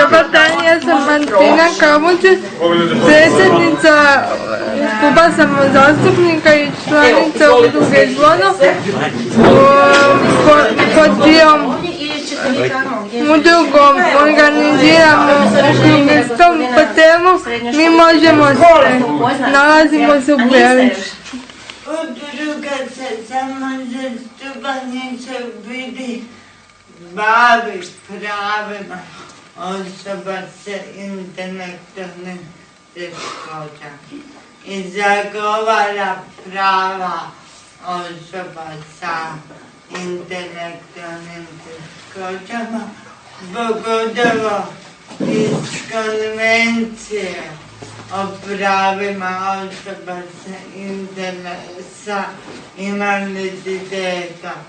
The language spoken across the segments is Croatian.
Dobar dan, ja sam Martina Kamuće, predsjednica kluba samozastupnika i članica udruge Zvono. Pod dijom udrugom organiziramo okrugli stol po temu Mi možemo sve. Nalazimo se u Belišću. Udruga se samozastupanje se vidi bavi pravima osoba sa intelektualnim teškoćama i zagovara prava osoba sa intelektualnim teškoćama, pogotovo iz konvencije o. Pravima osoba sa invaliditetom.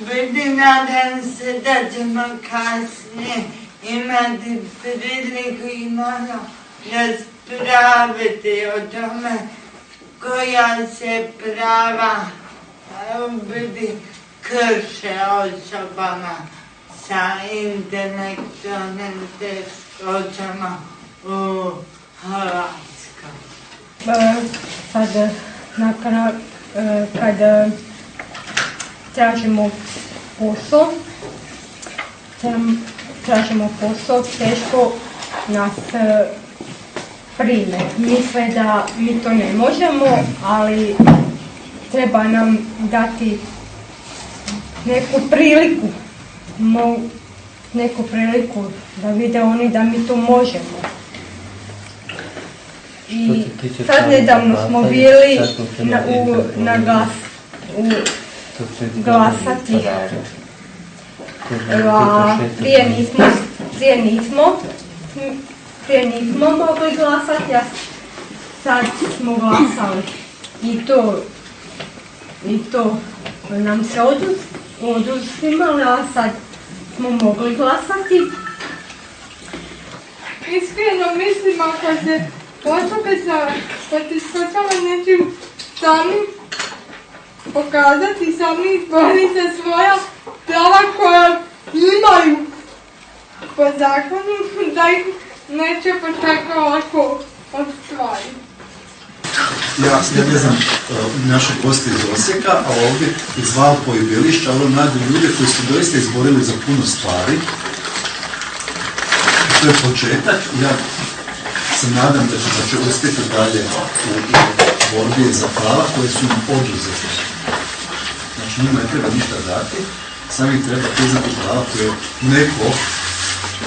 Vidim, nadam se da ćemo kasnije imati priliku i malo raspraviti o tome koja se prava vidi krše osobama sa intelektualnim teškoćama u Hrvatskoj. Sad, nakon, kad tražimo posao, tražimo posao, teško nas prime. Misle da mi to ne možemo, ali treba nam dati neku priliku, neku priliku da vide oni da mi to možemo. I sad nedavno smo bili na, u, na glas, u glasati. Prije nismo, prije nismo, prije nismo mogli glasati, a sad smo glasali. I to, i to nam se oduz, oduzimali, a sad smo mogli glasati. Iskreno mislim ako se osobe sa poteškoćama nečim samim pokazati sami izboriti svoja prava koja imaju po zakonu da ih neće pa tako lako ostvariti. Ja, ja ne znam naše goste iz Osijeka, a ovdje iz Valpo i Belišća, ovo mladi ljude koji su doista izborili za puno stvari. To je početak. Ja se nadam da će, uspjeti dalje u, borbi za prava koje su im oduzete. Znači njima ne treba ništa dati, samo ih treba priznati prava koje neko,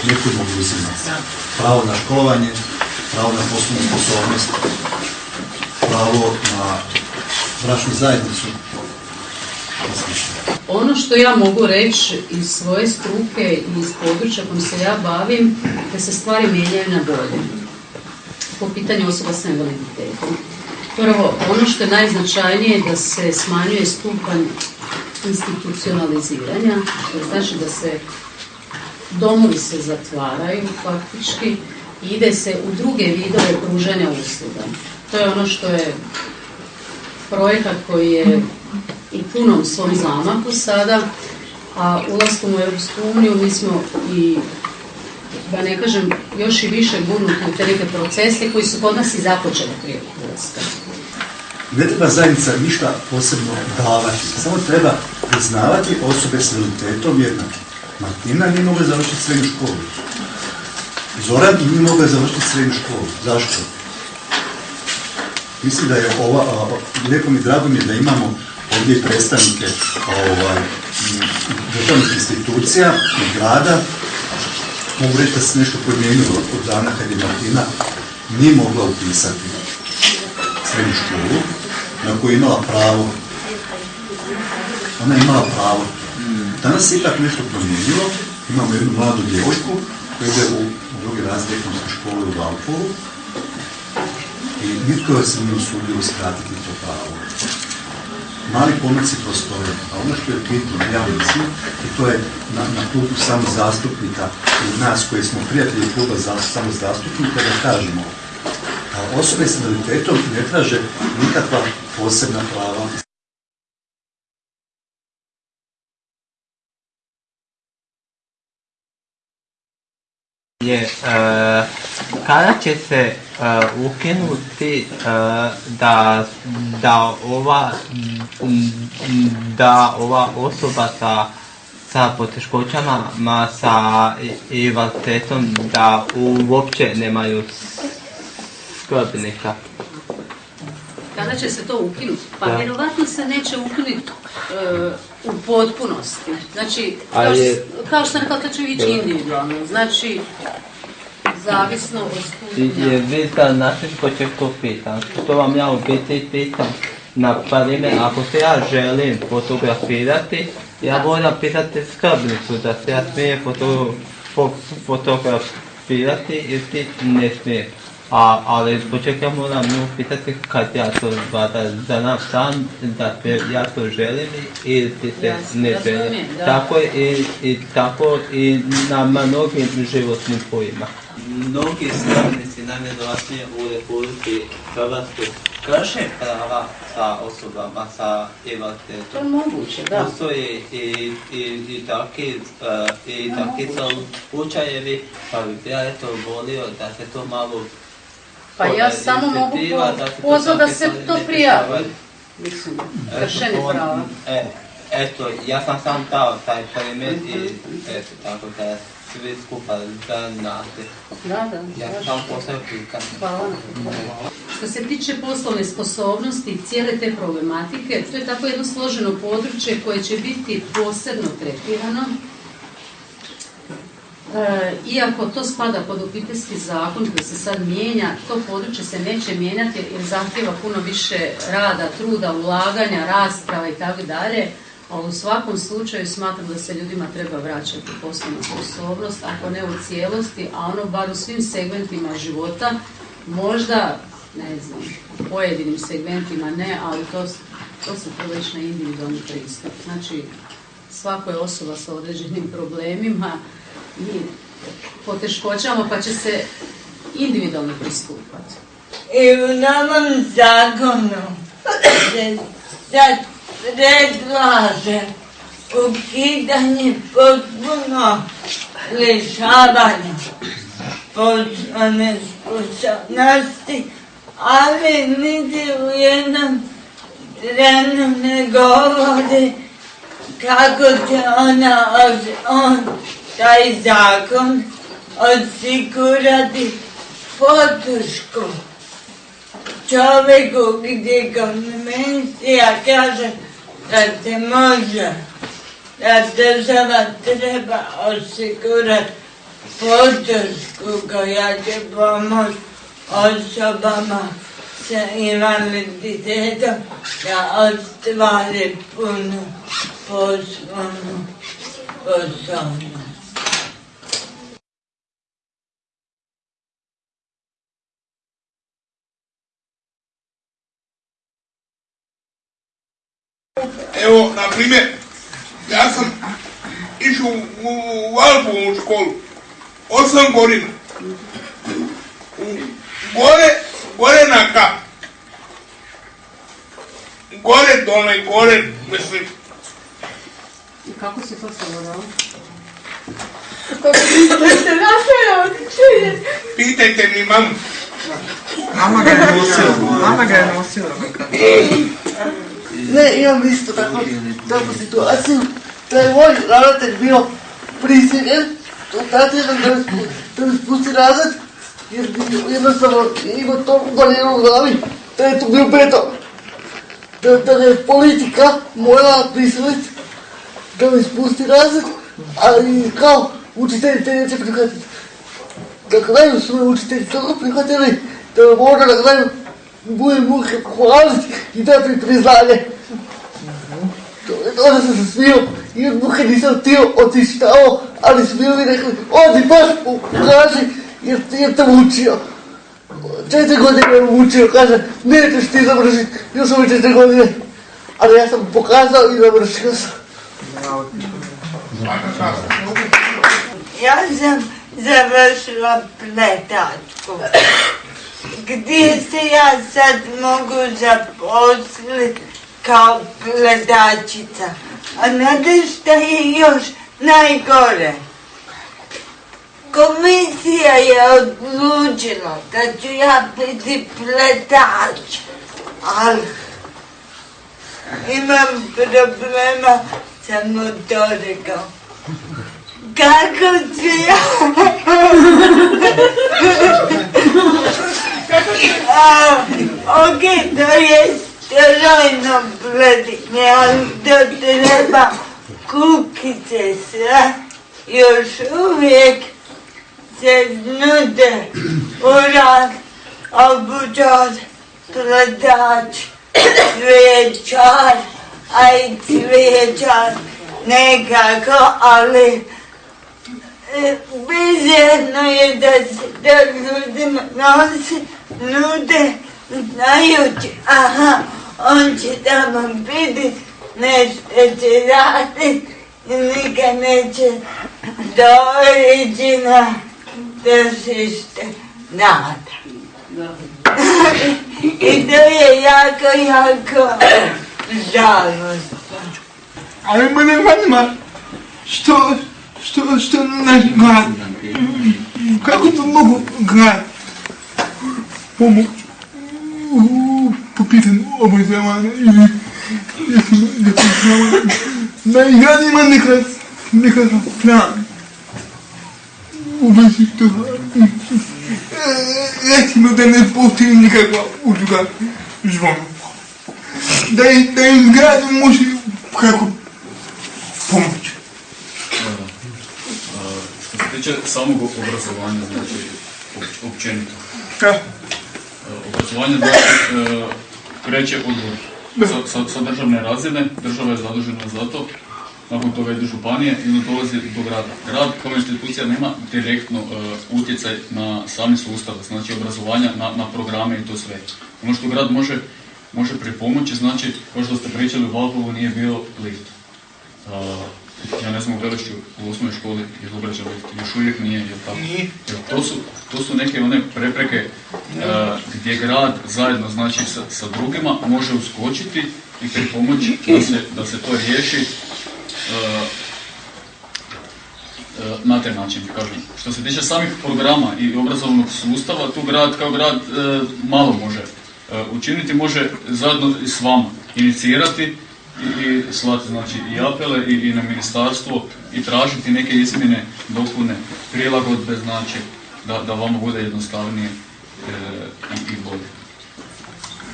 neko mogu uzimati. Pravo na školovanje, pravo na poslovnu sposobnost, pravo na bračnu zajednicu. Ono što ja mogu reći iz svoje struke i iz područja kojim se ja bavim, da se stvari mijenjaju na bolje po pitanju osoba sa invaliditetom. Prvo, ono što je najznačajnije da se smanjuje stupanj institucionaliziranja, to znači da se domovi se zatvaraju faktički i ide se u druge vidove pružanja usluga. To je ono što je projekat koji je u punom svom zamaku sada, a ulaskom u Europsku uniju mi smo i da ne kažem, još i više gurnuti u te neke procese koji su kod nas i započeli prije ulaska. Ne treba zajednica ništa posebno davati, samo treba priznavati osobe s invaliditetom jednake. Martina nije mogla završiti srednju školu. Zoran nije mogla završiti srednju školu. Zašto? Mislim da je ova, lijepo mi drago mi je da imamo ovdje predstavnike ovaj, državnih institucija i grada. Mogu reći da se nešto promijenilo od dana kad je Martina nije mogla upisati srednju školu na koju je imala pravo. Ona je imala pravo. Danas se ipak nešto promijenilo. Imamo jednu mladu djevojku koja ide u, drugi razred ekonomske škole u Valpovu i nitko se nije usudio uskratiti to pravo. Mali pomaci postoje, a ono što je bitno, ja mislim, i to je na, na klubu samo zastupnika i nas koji smo prijatelji kluba za, zastupnika da kažemo a osobe s invaliditetom ne traže nikakva posebna prava je e, kada će se e, ukinuti e, da, da, ova, da ova osoba sa, sa poteškoćama, ma sa invaliditetom, da uopće nemaju skrbnika. Kada će se to ukinuti? Pa Da. vjerovatno se neće ukinuti e, u potpunosti. Znači, kao, što, je- kao što sam rekla, to će ići individualno. Znači, zavisno od stupnja. Je vi da znate što će to pitam? Što vam ja u biti pitam? Na primjer, ako se ja želim fotografirati, ja moram pitati skrbnicu da se ja smijem foto, fo, fotografirati ili ti ne smijem. A, ali zbog čega ja moram nju pitati kad ja to vada za nam sam, da te, ja to želim ili ti se Jasno, ne želim. da. Tako je i, i tako i na mnogim životnim pojima. Mnogi skrbnici najvjerojatnije u Republici Hrvatskoj krše prava sa osobama sa To je invaliditetom. moguće, da. Postoje i, i, i takvi, uh, i takvi slučajevi, pa bi ja eto volio da se to malo Pa ja samo mogu ispitiva, po- da se to prijavi. Mislim, kršenje prava. E, eto, ja sam sam dao taj primjer i eto, tako da svi skupa znate. Da, da, Ja sam postavio pitanje. Hvala. Što se tiče poslovne sposobnosti i cijele te problematike, to je tako jedno složeno područje koje će biti posebno tretirano. E, iako to spada pod obiteljski zakon koji se sad mijenja, to područje se neće mijenjati jer zahtjeva puno više rada, truda, ulaganja, rasprava i tako dalje. Ali u svakom slučaju smatram da se ljudima treba vraćati poslovna sposobnost, ako ne u cijelosti, a ono bar u svim segmentima života, možda, ne znam, u pojedinim segmentima ne, ali to, to se to već na individualni pristup. Znači, svako je osoba sa određenim problemima i poteškoćama, pa će se individualno pristupati. I u novom zakonu se sad predlaže ukidanje potpuno lišavanja poslovne sposobnosti, ali niti u jednom trenu ne govori kako će ona, on, taj zakon osigurati podršku čovjeku gdje konvencija kaže da se može, da država treba osigurati podršku koja će pomoći osobama sa invaliditetom da ostvari punu poslovnu sposobnost. Evo, na primjer, ja sam išao u, u školu, osam godina. U, gore, gore na kap. Gore, dole, gore, mislim, I kako se to odličuje. pitajte mi mamu. Mama ga je nosila, mama ga je nosila. Bio prisiljen, to natjeran da me spu- da me spusti razred, jer bi jednostavno imao to udaljeno u glavi, da je to bio beton. Da, da je politika morala prisiliti da me spusti razred, ali kao učitelji te neće prihvatiti. Na kraju su me učitelji tako prihvatili da me mora na kraju bude muhe pohvaliti i dati mi priznanje. Onda sam se smio i od muhe nisam htio otići tamo, ali su mi rekli, odi baš pokaži jer, jer te učio. Četiri godine me učio, kaže, nećeš ti završiti, još ove četiri godine. Ali ja sam pokazao i završio sam. Ja sam završila pletačku. Gdje se ja sad mogu zaposliti kao pletačica? A znate šta je još najgore? komisija je odlučila da ću ja biti pletač, ali imam problema sa motorikom. Kako ću ja? A, ok, to je strojno pletenje, ali to treba kukice sve. Još uvijek se nude uran, obučar, pletač, cvijećar, a i cvijećar nekako, ali e, bizarno je da se to ljudima nosi, nude, znajući, aha, on će tamo biti, nešto će raditi i nikad neće doći na tržište nada. I to je jako, jako žalostno. Ali mene zanima što, što, što naš grad, kako to mogu grad pomoć u- po pitanju obrazovanja ili zapošljavanja, da i grad ima nekad, nekakav plan u vezi toga. E, Recimo da ne postoji nikakva udruga zvona. Da, i- da im grad može E, e, kreće od sa, sa, sa državne razine, država je zadužena za to, nakon toga ide županije i onda dolazi do grada. Grad kao institucija nema direktno e, utjecaj na sami sustav, znači obrazovanja, na, na programe i to sve. Ono što grad može, može pripomoći, znači, kao što ste pričali, u Valpovu nije bio lift. Uh, ja ne znam u Velišću u osnovnoj školi je lift, još uvijek nije, jel tako? Jel to, su, to su neke one prepreke uh, gdje grad zajedno znači sa, sa drugima može uskočiti i pripomoći da se, da se to riješi uh, uh, na taj način, kažem. Što se tiče samih programa i obrazovnog sustava, tu grad kao grad malo može učiniti, može zajedno s vama inicirati i, i slati znači i apele i, i na ministarstvo i tražiti neke izmjene, dopune, prilagodbe znači da, da vama bude jednostavnije e, i, i bolje.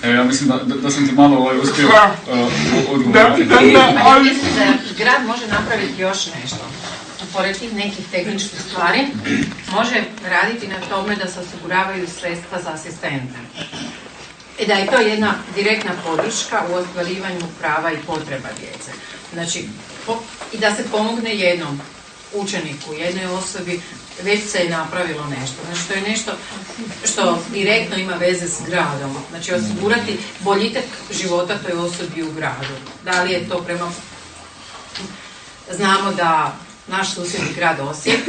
Evo ja mislim da, da, da sam ti malo ovaj uspio uh, odgovoriti. Da, da, da, ali- Mislim da grad može napraviti još nešto. Pored tih nekih tehničkih stvari, može raditi na tome da se osiguravaju sredstva za asistente. I da je to jedna direktna podrška u ostvarivanju prava i potreba djece. Znači, po- i da se pomogne jednom učeniku, jednoj osobi, već se je napravilo nešto. Znači, to je nešto što direktno ima veze s gradom. Znači, osigurati boljitak života toj osobi u gradu. Da li je to prema... Znamo da naš susjedni grad Osijek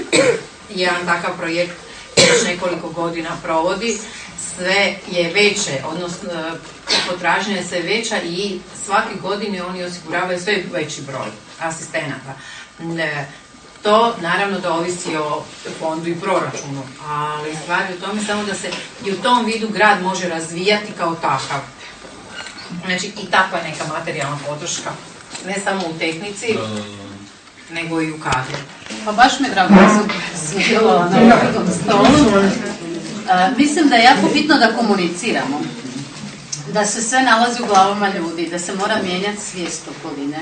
jedan takav projekt već nekoliko godina provodi, sve je veće, odnosno e, potražnja je sve veća i svake godine oni osiguravaju sve veći broj asistenata. Ne, To naravno da ovisi o fondu i proračunu, ali stvar je u tome samo da se i u tom vidu grad može razvijati kao takav. Znači i takva neka materijalna podrška, ne samo u tehnici, nego i u kadru. Pa baš mi je drago da sam sudjelovala na okruglom stolu. Mislim da je jako bitno da komuniciramo. Da se sve nalazi u glavama ljudi, da se mora mijenjati svijest okoline.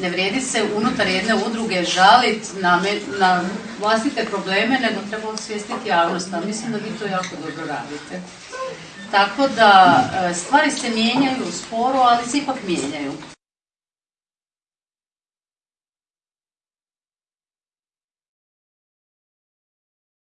Ne vrijedi se unutar jedne udruge žalit na, na vlastite probleme, nego treba osvijestiti javnost, a mislim da vi to jako dobro radite. Tako da e, stvari se mijenjaju sporo, ali se ipak mijenjaju.